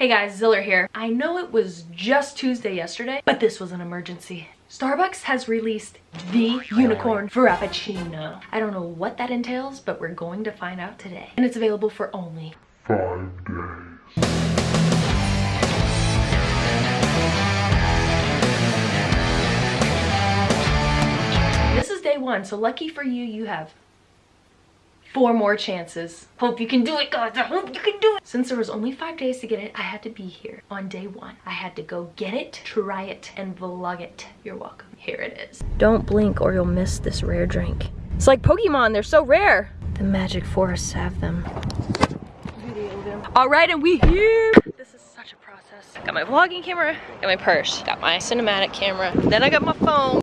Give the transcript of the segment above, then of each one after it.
Hey guys, Ziller here. I know it was just Tuesday yesterday, but this was an emergency. Starbucks has released the unicorn frappuccino. I don't know what that entails, but we're going to find out today. And it's available for only five days. This is day one, so lucky for you, you have four more chances. Hope you can do it, guys. I hope you can do it. Since there was only five days to get it, I had to be here on day one. I had to go get it, try it, and vlog it. You're welcome. Here it is. Don't blink or you'll miss this rare drink. It's like Pokemon, they're so rare. The magic forests have them. All right, and we here. This is such a process. Got my vlogging camera, got my purse, got my cinematic camera, then I got my phone.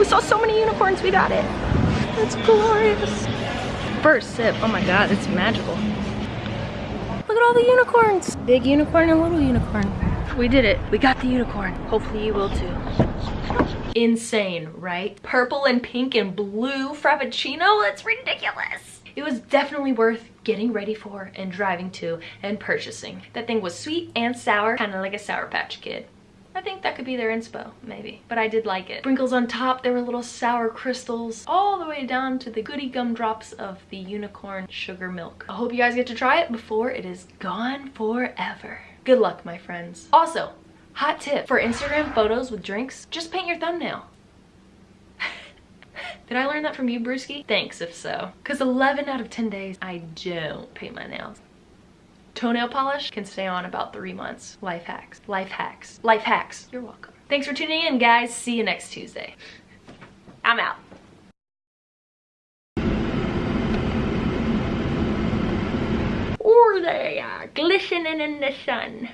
We saw so many unicorns, we got it. It's glorious. First sip, oh my god, it's magical. Look at all the unicorns. Big unicorn and little unicorn. We did it, we got the unicorn. Hopefully you will too. Insane, right? Purple and pink and blue Frappuccino, that's ridiculous. It was definitely worth getting ready for and driving to and purchasing. That thing was sweet and sour, kind of like a Sour Patch Kid. I think that could be their inspo, maybe. But I did like it. Sprinkles on top, there were little sour crystals, all the way down to the goody gumdrops of the unicorn sugar milk. I hope you guys get to try it before it is gone forever. Good luck, my friends. Also, hot tip, for Instagram photos with drinks, just paint your thumbnail. Did I learn that from you, Brewski? Thanks if so. Because 11 out of 10 days, I don't paint my nails. Toenail polish can stay on about three months. Life hacks, life hacks, life hacks. You're welcome. Thanks for tuning in, guys. See you next Tuesday. I'm out. Or they are glistening in the sun.